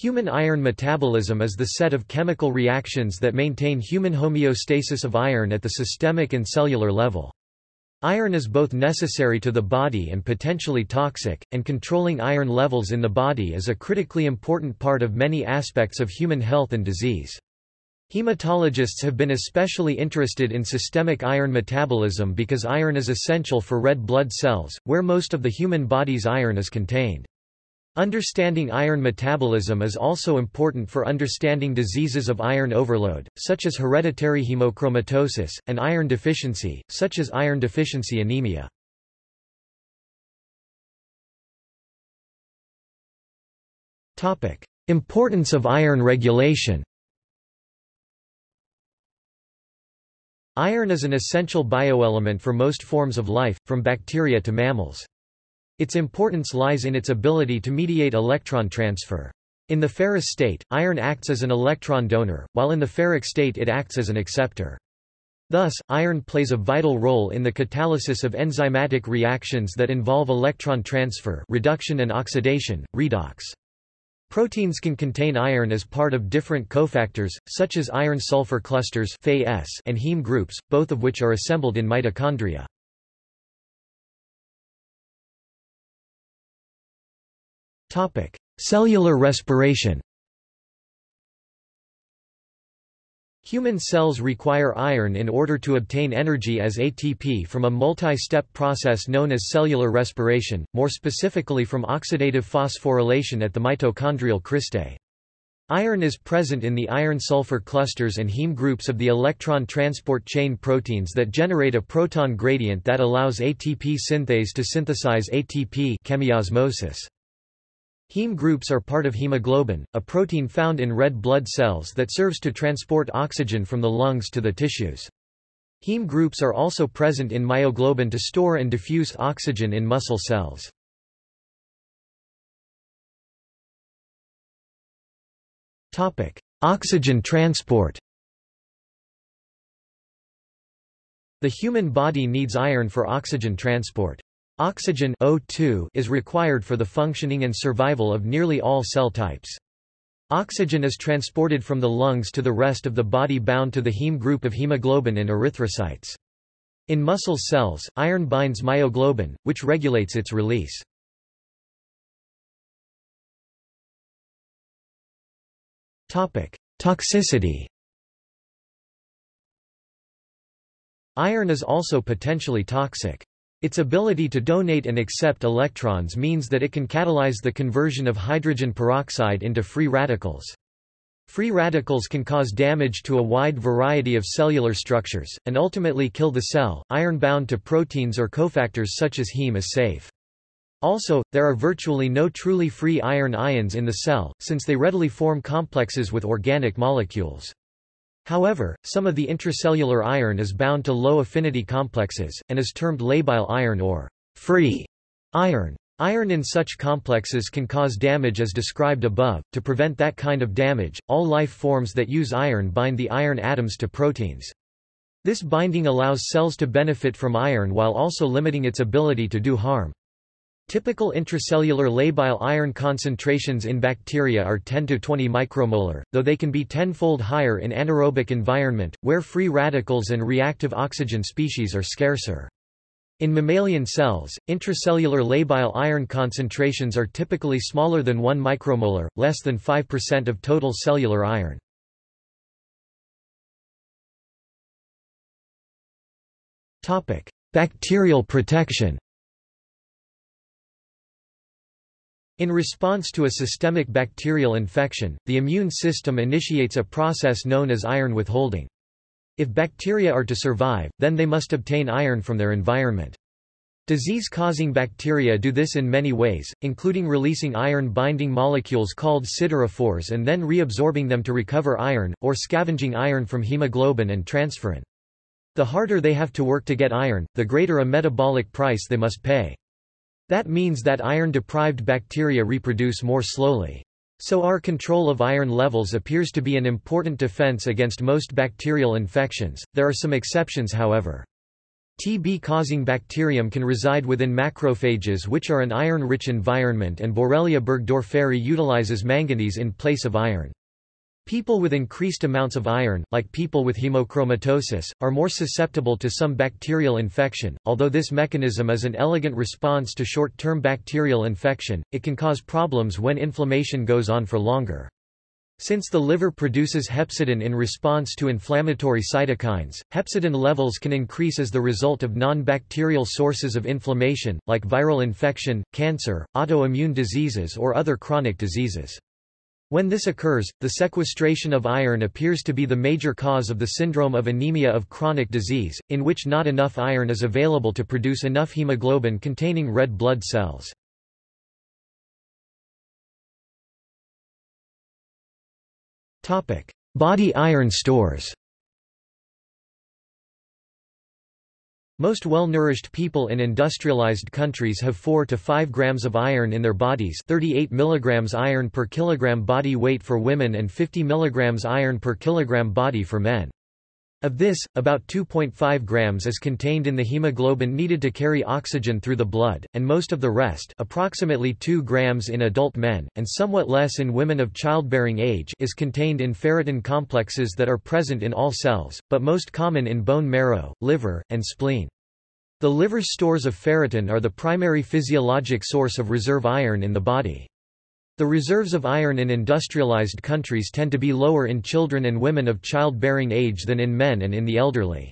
Human iron metabolism is the set of chemical reactions that maintain human homeostasis of iron at the systemic and cellular level. Iron is both necessary to the body and potentially toxic, and controlling iron levels in the body is a critically important part of many aspects of human health and disease. Hematologists have been especially interested in systemic iron metabolism because iron is essential for red blood cells, where most of the human body's iron is contained. Understanding iron metabolism is also important for understanding diseases of iron overload, such as hereditary hemochromatosis, and iron deficiency, such as iron deficiency anemia. Importance of iron regulation Iron is an essential bioelement for most forms of life, from bacteria to mammals. Its importance lies in its ability to mediate electron transfer. In the ferrous state, iron acts as an electron donor, while in the ferric state it acts as an acceptor. Thus, iron plays a vital role in the catalysis of enzymatic reactions that involve electron transfer reduction and oxidation, redox. Proteins can contain iron as part of different cofactors, such as iron-sulfur clusters and heme groups, both of which are assembled in mitochondria. Topic: Cellular respiration. Human cells require iron in order to obtain energy as ATP from a multi-step process known as cellular respiration, more specifically from oxidative phosphorylation at the mitochondrial cristae. Iron is present in the iron-sulfur clusters and heme groups of the electron transport chain proteins that generate a proton gradient that allows ATP synthase to synthesize ATP chemiosmosis. Heme groups are part of hemoglobin, a protein found in red blood cells that serves to transport oxygen from the lungs to the tissues. Heme groups are also present in myoglobin to store and diffuse oxygen in muscle cells. Topic: Oxygen transport The human body needs iron for oxygen transport. Oxygen O2 is required for the functioning and survival of nearly all cell types. Oxygen is transported from the lungs to the rest of the body bound to the heme group of hemoglobin and erythrocytes. In muscle cells, iron binds myoglobin, which regulates its release. Toxicity Iron is also potentially toxic. Its ability to donate and accept electrons means that it can catalyze the conversion of hydrogen peroxide into free radicals. Free radicals can cause damage to a wide variety of cellular structures, and ultimately kill the cell. Iron bound to proteins or cofactors such as heme is safe. Also, there are virtually no truly free iron ions in the cell, since they readily form complexes with organic molecules. However, some of the intracellular iron is bound to low-affinity complexes, and is termed labile iron or free iron. Iron in such complexes can cause damage as described above. To prevent that kind of damage, all life forms that use iron bind the iron atoms to proteins. This binding allows cells to benefit from iron while also limiting its ability to do harm. Typical intracellular labile iron concentrations in bacteria are 10 to 20 micromolar, though they can be tenfold higher in anaerobic environment, where free radicals and reactive oxygen species are scarcer. In mammalian cells, intracellular labile iron concentrations are typically smaller than 1 micromolar, less than 5% of total cellular iron. Bacterial protection In response to a systemic bacterial infection, the immune system initiates a process known as iron withholding. If bacteria are to survive, then they must obtain iron from their environment. Disease-causing bacteria do this in many ways, including releasing iron-binding molecules called siderophores and then reabsorbing them to recover iron, or scavenging iron from hemoglobin and transferrin. The harder they have to work to get iron, the greater a metabolic price they must pay. That means that iron-deprived bacteria reproduce more slowly. So our control of iron levels appears to be an important defense against most bacterial infections. There are some exceptions however. TB-causing bacterium can reside within macrophages which are an iron-rich environment and Borrelia burgdorferi utilizes manganese in place of iron. People with increased amounts of iron, like people with hemochromatosis, are more susceptible to some bacterial infection. Although this mechanism is an elegant response to short-term bacterial infection, it can cause problems when inflammation goes on for longer. Since the liver produces hepcidin in response to inflammatory cytokines, hepcidin levels can increase as the result of non-bacterial sources of inflammation, like viral infection, cancer, autoimmune diseases or other chronic diseases. When this occurs, the sequestration of iron appears to be the major cause of the syndrome of anemia of chronic disease, in which not enough iron is available to produce enough hemoglobin containing red blood cells. Body iron stores Most well-nourished people in industrialized countries have 4 to 5 grams of iron in their bodies 38 mg iron per kilogram body weight for women and 50 mg iron per kilogram body for men. Of this, about 2.5 grams is contained in the hemoglobin needed to carry oxygen through the blood, and most of the rest approximately 2 grams in adult men, and somewhat less in women of childbearing age is contained in ferritin complexes that are present in all cells, but most common in bone marrow, liver, and spleen. The liver's stores of ferritin are the primary physiologic source of reserve iron in the body. The reserves of iron in industrialized countries tend to be lower in children and women of childbearing age than in men and in the elderly.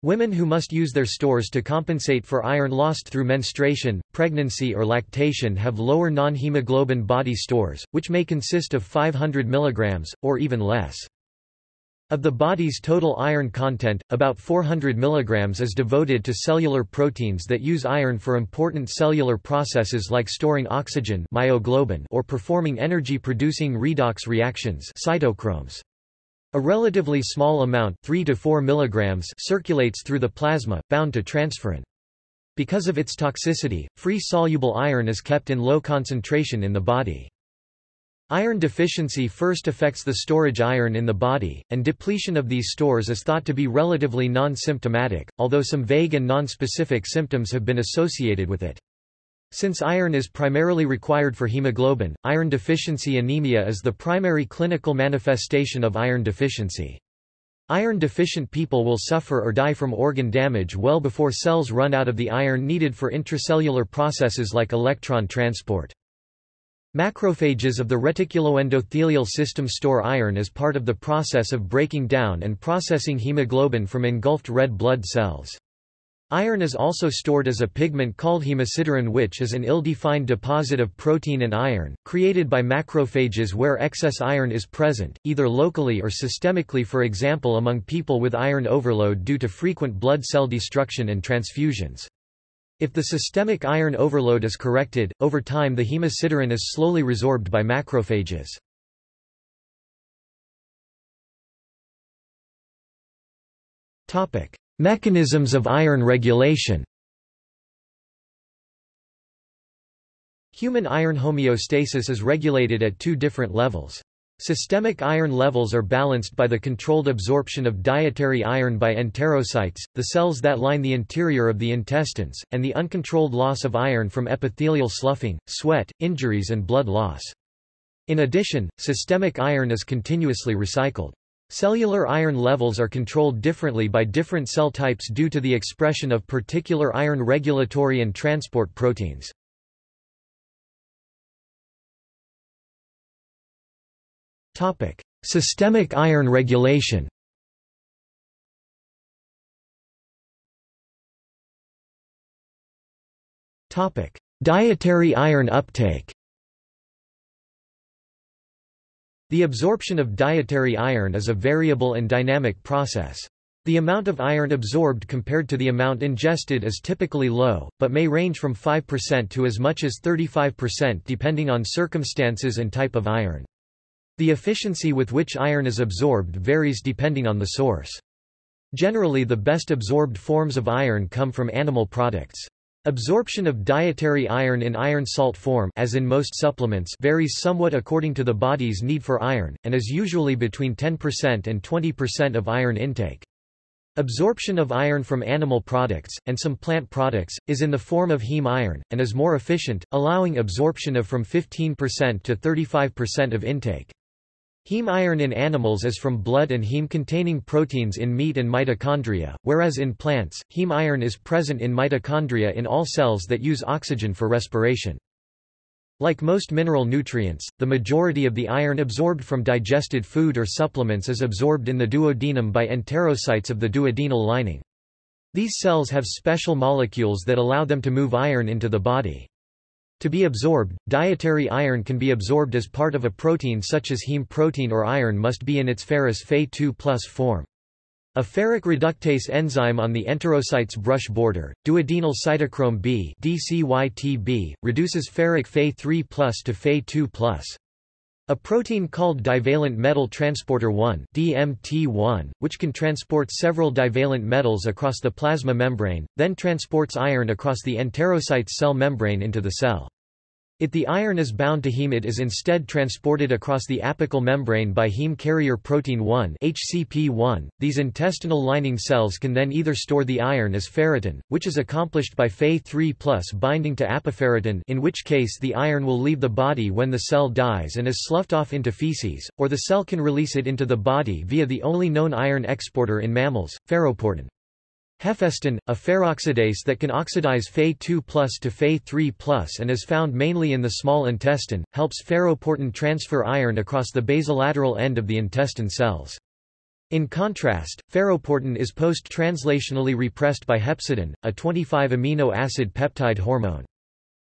Women who must use their stores to compensate for iron lost through menstruation, pregnancy or lactation have lower non-hemoglobin body stores, which may consist of 500 mg, or even less. Of the body's total iron content, about 400 mg is devoted to cellular proteins that use iron for important cellular processes like storing oxygen myoglobin or performing energy-producing redox reactions cytochromes. A relatively small amount 3 to 4 mg circulates through the plasma, bound to transferrin. Because of its toxicity, free soluble iron is kept in low concentration in the body. Iron deficiency first affects the storage iron in the body, and depletion of these stores is thought to be relatively non-symptomatic, although some vague and non-specific symptoms have been associated with it. Since iron is primarily required for hemoglobin, iron deficiency anemia is the primary clinical manifestation of iron deficiency. Iron-deficient people will suffer or die from organ damage well before cells run out of the iron needed for intracellular processes like electron transport. Macrophages of the reticuloendothelial system store iron as part of the process of breaking down and processing hemoglobin from engulfed red blood cells. Iron is also stored as a pigment called hemosiderin which is an ill-defined deposit of protein and iron, created by macrophages where excess iron is present, either locally or systemically for example among people with iron overload due to frequent blood cell destruction and transfusions. If the systemic iron overload is corrected, over time the hemosiderin is slowly resorbed by macrophages. Topic: Mechanisms of iron regulation. Human iron homeostasis is regulated at two different levels. Systemic iron levels are balanced by the controlled absorption of dietary iron by enterocytes, the cells that line the interior of the intestines, and the uncontrolled loss of iron from epithelial sloughing, sweat, injuries and blood loss. In addition, systemic iron is continuously recycled. Cellular iron levels are controlled differently by different cell types due to the expression of particular iron regulatory and transport proteins. Systemic iron regulation. Topic: Dietary iron uptake. The absorption of dietary iron is a variable and dynamic process. The amount of iron absorbed compared to the amount ingested is typically low, but may range from 5% to as much as 35% depending on circumstances and type of iron. The efficiency with which iron is absorbed varies depending on the source. Generally the best absorbed forms of iron come from animal products. Absorption of dietary iron in iron salt form as in most supplements varies somewhat according to the body's need for iron, and is usually between 10% and 20% of iron intake. Absorption of iron from animal products, and some plant products, is in the form of heme iron, and is more efficient, allowing absorption of from 15% to 35% of intake. Heme iron in animals is from blood and heme-containing proteins in meat and mitochondria, whereas in plants, heme iron is present in mitochondria in all cells that use oxygen for respiration. Like most mineral nutrients, the majority of the iron absorbed from digested food or supplements is absorbed in the duodenum by enterocytes of the duodenal lining. These cells have special molecules that allow them to move iron into the body. To be absorbed, dietary iron can be absorbed as part of a protein such as heme protein or iron must be in its ferrous Fe2 plus form. A ferric reductase enzyme on the enterocyte's brush border, duodenal cytochrome B DCYTB, reduces ferric Fe3 to Fe2 A protein called divalent metal transporter 1 DMT1, which can transport several divalent metals across the plasma membrane, then transports iron across the enterocyte's cell membrane into the cell. If the iron is bound to heme it is instead transported across the apical membrane by heme carrier protein 1 HCP1. These intestinal lining cells can then either store the iron as ferritin, which is accomplished by Fe3 binding to apoferritin in which case the iron will leave the body when the cell dies and is sloughed off into feces, or the cell can release it into the body via the only known iron exporter in mammals, ferroportin. Hephaestin, a ferroxidase that can oxidize Fe2 to Fe3 and is found mainly in the small intestine, helps ferroportin transfer iron across the basolateral end of the intestine cells. In contrast, ferroportin is post-translationally repressed by hepcidin, a 25-amino acid peptide hormone.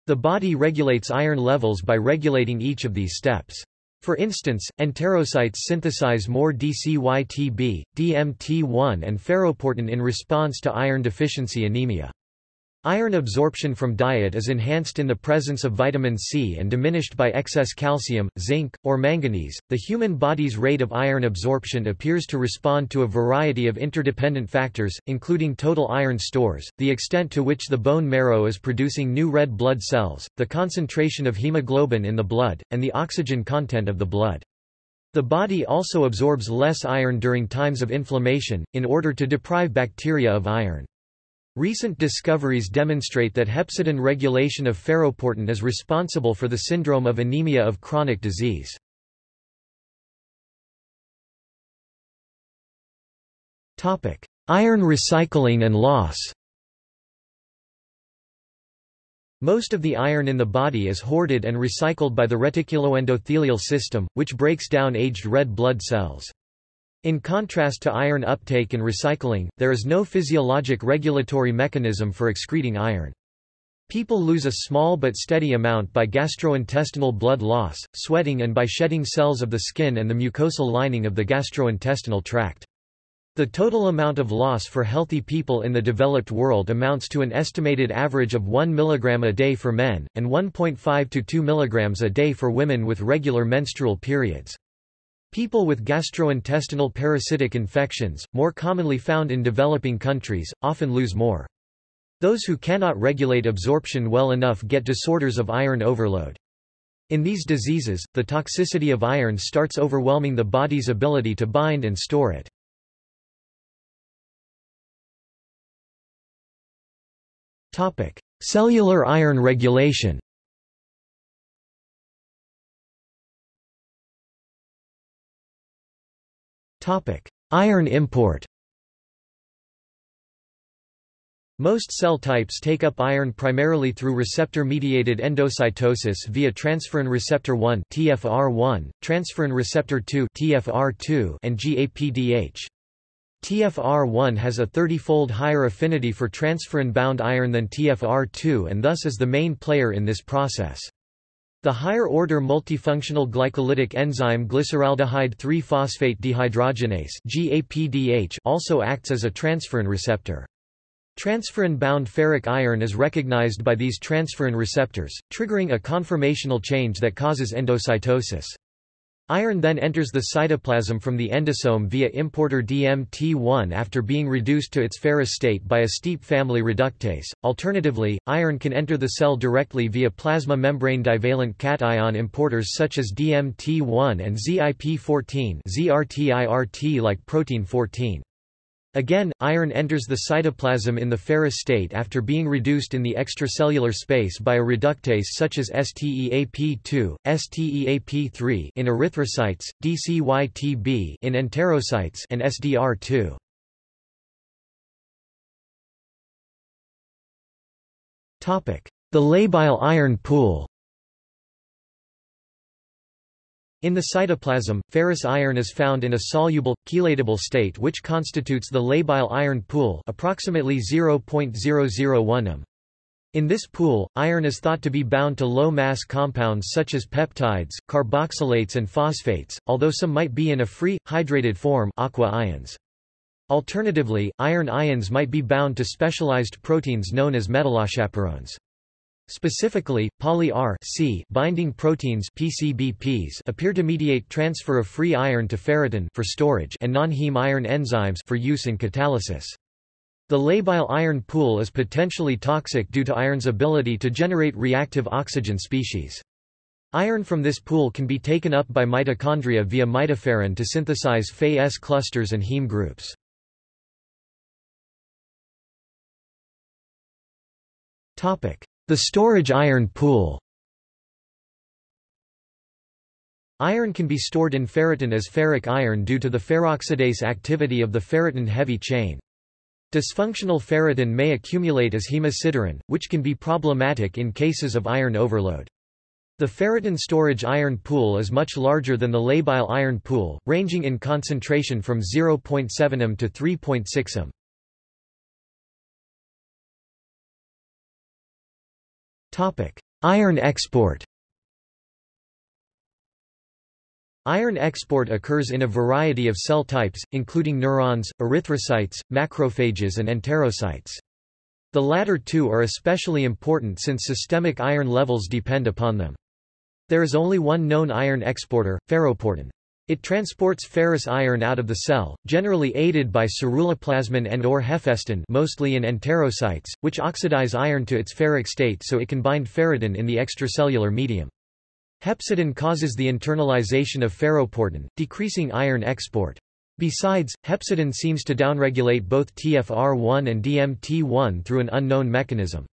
The body regulates iron levels by regulating each of these steps. For instance, enterocytes synthesize more DCYTB, DMT1 and ferroportin in response to iron deficiency anemia. Iron absorption from diet is enhanced in the presence of vitamin C and diminished by excess calcium, zinc, or manganese. The human body's rate of iron absorption appears to respond to a variety of interdependent factors, including total iron stores, the extent to which the bone marrow is producing new red blood cells, the concentration of hemoglobin in the blood, and the oxygen content of the blood. The body also absorbs less iron during times of inflammation, in order to deprive bacteria of iron. Recent discoveries demonstrate that hepcidin regulation of ferroportin is responsible for the syndrome of anemia of chronic disease. Iron recycling and loss Most of the iron in the body is hoarded and recycled by the reticuloendothelial system, which breaks down aged red blood cells. In contrast to iron uptake and recycling, there is no physiologic regulatory mechanism for excreting iron. People lose a small but steady amount by gastrointestinal blood loss, sweating and by shedding cells of the skin and the mucosal lining of the gastrointestinal tract. The total amount of loss for healthy people in the developed world amounts to an estimated average of 1 mg a day for men, and 1.5 to 2 mg a day for women with regular menstrual periods. People with gastrointestinal parasitic infections, more commonly found in developing countries, often lose more. Those who cannot regulate absorption well enough get disorders of iron overload. In these diseases, the toxicity of iron starts overwhelming the body's ability to bind and store it. Cellular iron regulation Iron import Most cell types take up iron primarily through receptor-mediated endocytosis via transferrin receptor 1 (TFR1), transferrin receptor 2 (TFR2), and GAPDH. TFR1 has a 30-fold higher affinity for transferrin-bound iron than TFR2 and thus is the main player in this process. The higher-order multifunctional glycolytic enzyme glyceraldehyde 3-phosphate dehydrogenase also acts as a transferrin receptor. Transferrin-bound ferric iron is recognized by these transferrin receptors, triggering a conformational change that causes endocytosis. Iron then enters the cytoplasm from the endosome via importer DMT1 after being reduced to its ferrous state by a STEAP family reductase. Alternatively, iron can enter the cell directly via plasma membrane divalent cation importers such as DMT1 and ZIP14 ZRTIRT like protein 14. Again, iron enters the cytoplasm in the ferrous state after being reduced in the extracellular space by a reductase such as STEAP2, STEAP3 in erythrocytes, DCYTB in enterocytes and SDR2. Topic: The labile iron pool. In the cytoplasm, ferrous iron is found in a soluble, chelatable state which constitutes the labile iron pool approximately 0.001 m. In this pool, iron is thought to be bound to low-mass compounds such as peptides, carboxylates and phosphates, although some might be in a free, hydrated form aqua ions. Alternatively, iron ions might be bound to specialized proteins known as metallochaperones. Specifically, poly-R binding proteins PCBPs appear to mediate transfer of free iron to ferritin for storage and non-heme iron enzymes for use in catalysis. The labile iron pool is potentially toxic due to iron's ability to generate reactive oxygen species. Iron from this pool can be taken up by mitochondria via mitoferrin to synthesize Fe-S clusters and heme groups. Topic: the storage iron pool Iron can be stored in ferritin as ferric iron due to the ferroxidase activity of the ferritin heavy chain. Dysfunctional ferritin may accumulate as hemosiderin, which can be problematic in cases of iron overload. The ferritin storage iron pool is much larger than the labile iron pool, ranging in concentration from 0.7 m to 3.6 m. Iron export Iron export occurs in a variety of cell types, including neurons, erythrocytes, macrophages and enterocytes. The latter two are especially important since systemic iron levels depend upon them. There is only one known iron exporter, ferroportin. It transports ferrous iron out of the cell, generally aided by ceruloplasmin and or hephaestin mostly in enterocytes, which oxidize iron to its ferric state so it can bind ferritin in the extracellular medium. Hepcidin causes the internalization of ferroportin, decreasing iron export. Besides, hepcidin seems to downregulate both TFR1 and DMT1 through an unknown mechanism.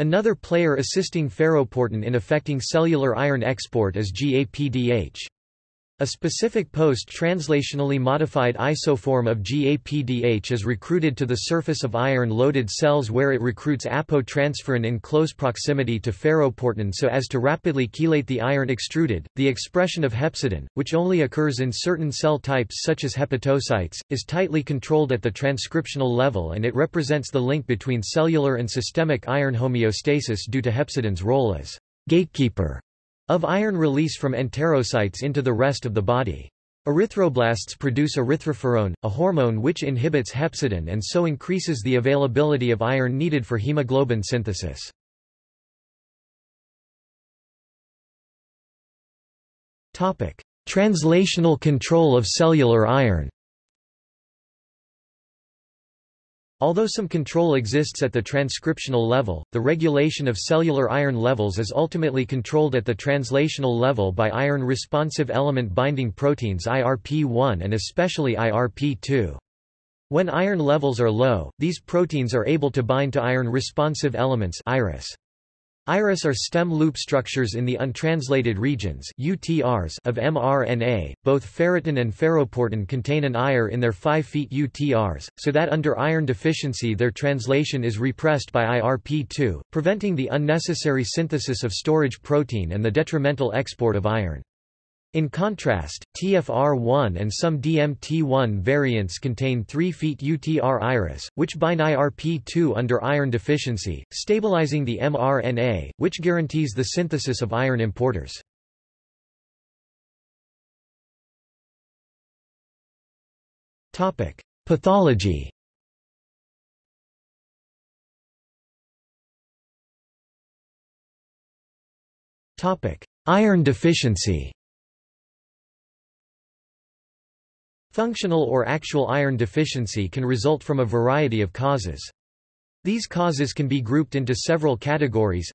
Another player assisting ferroportin in affecting cellular iron export is GAPDH. A specific post-translationally modified isoform of GAPDH is recruited to the surface of iron-loaded cells where it recruits apotransferrin in close proximity to ferroportin so as to rapidly chelate the iron extruded. The expression of hepcidin, which only occurs in certain cell types such as hepatocytes, is tightly controlled at the transcriptional level and it represents the link between cellular and systemic iron homeostasis due to hepcidin's role as gatekeeper of iron release from enterocytes into the rest of the body. Erythroblasts produce erythroferrone, a hormone which inhibits hepcidin and so increases the availability of iron needed for hemoglobin synthesis. Translational control of cellular iron Although some control exists at the transcriptional level, the regulation of cellular iron levels is ultimately controlled at the translational level by iron-responsive element binding proteins IRP1 and especially IRP2. When iron levels are low, these proteins are able to bind to iron-responsive elements IREs. IREs are stem loop structures in the untranslated regions UTRs of mRNA. Both ferritin and ferroportin contain an IR in their 5' UTRs, so that under iron deficiency their translation is repressed by IRP2, preventing the unnecessary synthesis of storage protein and the detrimental export of iron. In contrast, TFR1 and some DMT1 variants contain 3-feet UTR IREs, which bind IRP2 under iron deficiency, stabilizing the mRNA, which guarantees the synthesis of iron importers. Pathology Iron deficiency Functional or actual iron deficiency can result from a variety of causes. These causes can be grouped into several categories.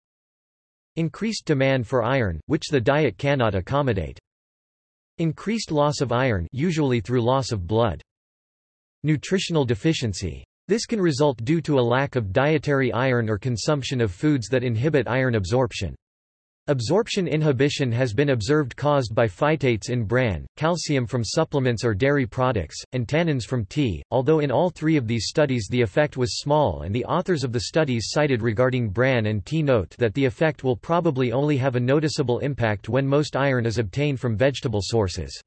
Increased demand for iron, which the diet cannot accommodate. Increased loss of iron usually through loss of blood. Nutritional deficiency. This can result due to a lack of dietary iron or consumption of foods that inhibit iron absorption. Absorption inhibition has been observed caused by phytates in bran, calcium from supplements or dairy products, and tannins from tea, although in all three of these studies the effect was small and the authors of the studies cited regarding bran and tea note that the effect will probably only have a noticeable impact when most iron is obtained from vegetable sources.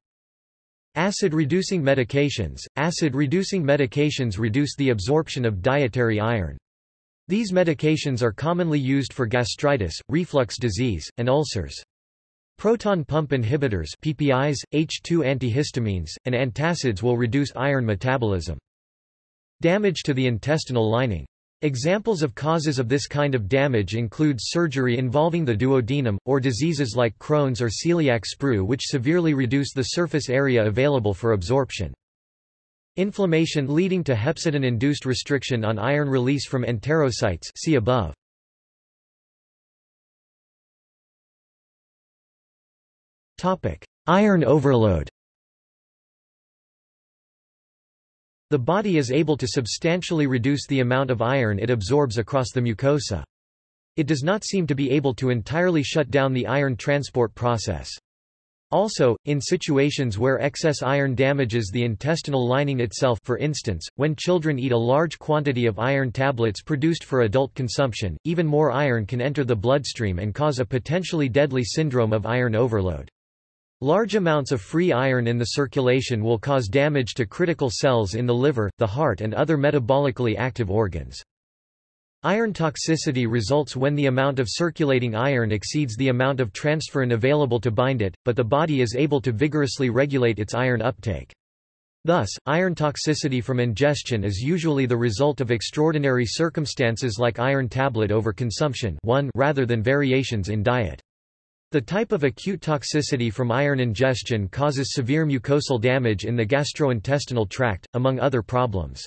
Acid-reducing medications Acid-reducing medications reduce the absorption of dietary iron. These medications are commonly used for gastritis, reflux disease, and ulcers. Proton pump inhibitors PPIs, H2 antihistamines, and antacids will reduce iron metabolism. Damage to the intestinal lining. Examples of causes of this kind of damage include surgery involving the duodenum, or diseases like Crohn's or celiac sprue which severely reduce the surface area available for absorption. Inflammation leading to hepcidin-induced restriction on iron release from enterocytes see above. Iron overload The body is able to substantially reduce the amount of iron it absorbs across the mucosa. It does not seem to be able to entirely shut down the iron transport process. Also, in situations where excess iron damages the intestinal lining itself for instance, when children eat a large quantity of iron tablets produced for adult consumption, even more iron can enter the bloodstream and cause a potentially deadly syndrome of iron overload. Large amounts of free iron in the circulation will cause damage to critical cells in the liver, the heart and other metabolically active organs. Iron toxicity results when the amount of circulating iron exceeds the amount of transferrin available to bind it, but the body is able to vigorously regulate its iron uptake. Thus, iron toxicity from ingestion is usually the result of extraordinary circumstances like iron tablet overconsumption 1 rather than variations in diet. The type of acute toxicity from iron ingestion causes severe mucosal damage in the gastrointestinal tract, among other problems.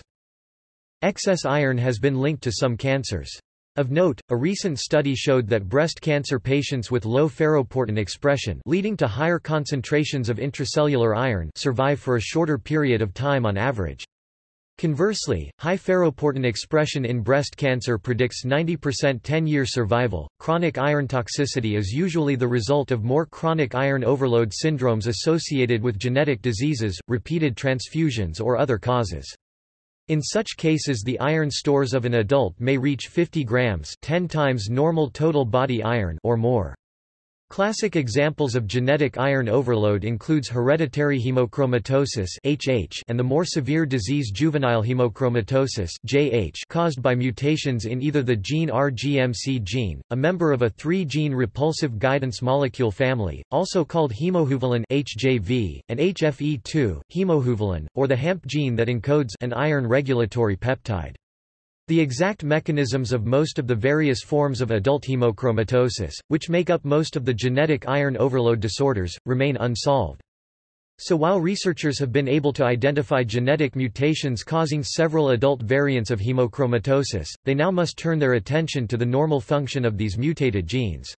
Excess iron has been linked to some cancers. Of note, a recent study showed that breast cancer patients with low ferroportin expression leading to higher concentrations of intracellular iron survive for a shorter period of time on average. Conversely, high ferroportin expression in breast cancer predicts 90% 10-year survival. Chronic iron toxicity is usually the result of more chronic iron overload syndromes associated with genetic diseases, repeated transfusions or other causes. In such cases the iron stores of an adult may reach 50 grams 10 times normal total body iron or more. Classic examples of genetic iron overload includes hereditary hemochromatosis (HH) and the more severe disease juvenile hemochromatosis (JH) caused by mutations in either the gene RGMC gene, a member of a 3-gene repulsive guidance molecule family, also called hemojuvelin (HJV), and HFE2, hemojuvelin, or the HAMP gene that encodes an iron regulatory peptide. The exact mechanisms of most of the various forms of adult hemochromatosis, which make up most of the genetic iron overload disorders, remain unsolved. So while researchers have been able to identify genetic mutations causing several adult variants of hemochromatosis, they now must turn their attention to the normal function of these mutated genes.